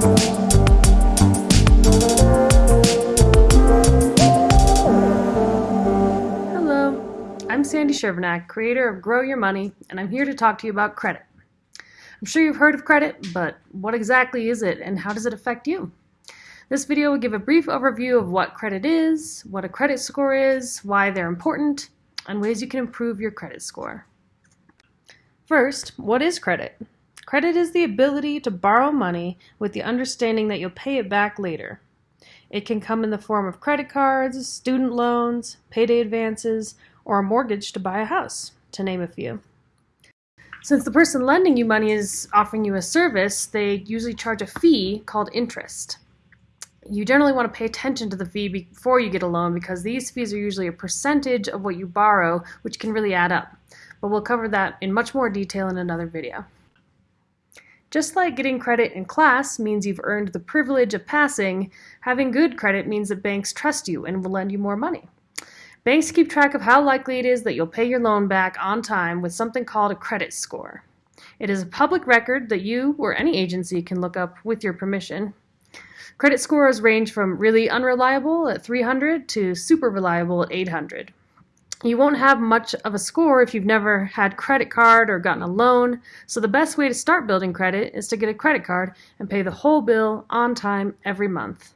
Hello, I'm Sandy Shervanack, creator of Grow Your Money, and I'm here to talk to you about credit. I'm sure you've heard of credit, but what exactly is it and how does it affect you? This video will give a brief overview of what credit is, what a credit score is, why they're important, and ways you can improve your credit score. First, what is credit? Credit is the ability to borrow money with the understanding that you'll pay it back later. It can come in the form of credit cards, student loans, payday advances, or a mortgage to buy a house, to name a few. Since the person lending you money is offering you a service, they usually charge a fee called interest. You generally want to pay attention to the fee before you get a loan because these fees are usually a percentage of what you borrow, which can really add up. But we'll cover that in much more detail in another video. Just like getting credit in class means you've earned the privilege of passing, having good credit means that banks trust you and will lend you more money. Banks keep track of how likely it is that you'll pay your loan back on time with something called a credit score. It is a public record that you or any agency can look up with your permission. Credit scores range from really unreliable at 300 to super reliable at 800. You won't have much of a score if you've never had credit card or gotten a loan, so the best way to start building credit is to get a credit card and pay the whole bill on time every month.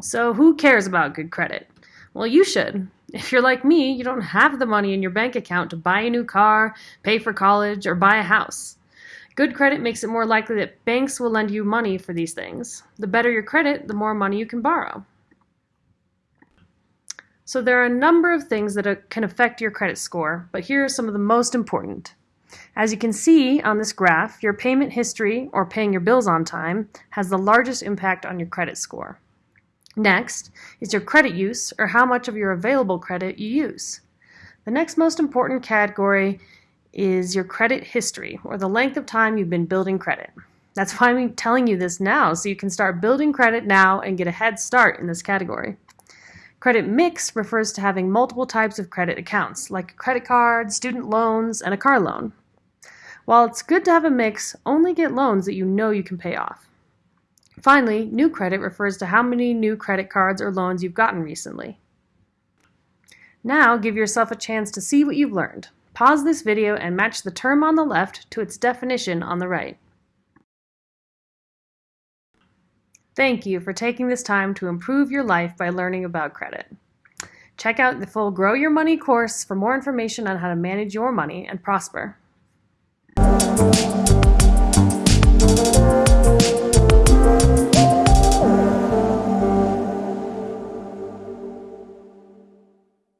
So who cares about good credit? Well, you should. If you're like me, you don't have the money in your bank account to buy a new car, pay for college, or buy a house. Good credit makes it more likely that banks will lend you money for these things. The better your credit, the more money you can borrow. So there are a number of things that uh, can affect your credit score, but here are some of the most important. As you can see on this graph, your payment history, or paying your bills on time, has the largest impact on your credit score. Next is your credit use, or how much of your available credit you use. The next most important category is your credit history, or the length of time you've been building credit. That's why I'm telling you this now, so you can start building credit now and get a head start in this category. Credit mix refers to having multiple types of credit accounts, like a credit card, student loans, and a car loan. While it's good to have a mix, only get loans that you know you can pay off. Finally, new credit refers to how many new credit cards or loans you've gotten recently. Now give yourself a chance to see what you've learned. Pause this video and match the term on the left to its definition on the right. Thank you for taking this time to improve your life by learning about credit. Check out the full Grow Your Money course for more information on how to manage your money and prosper.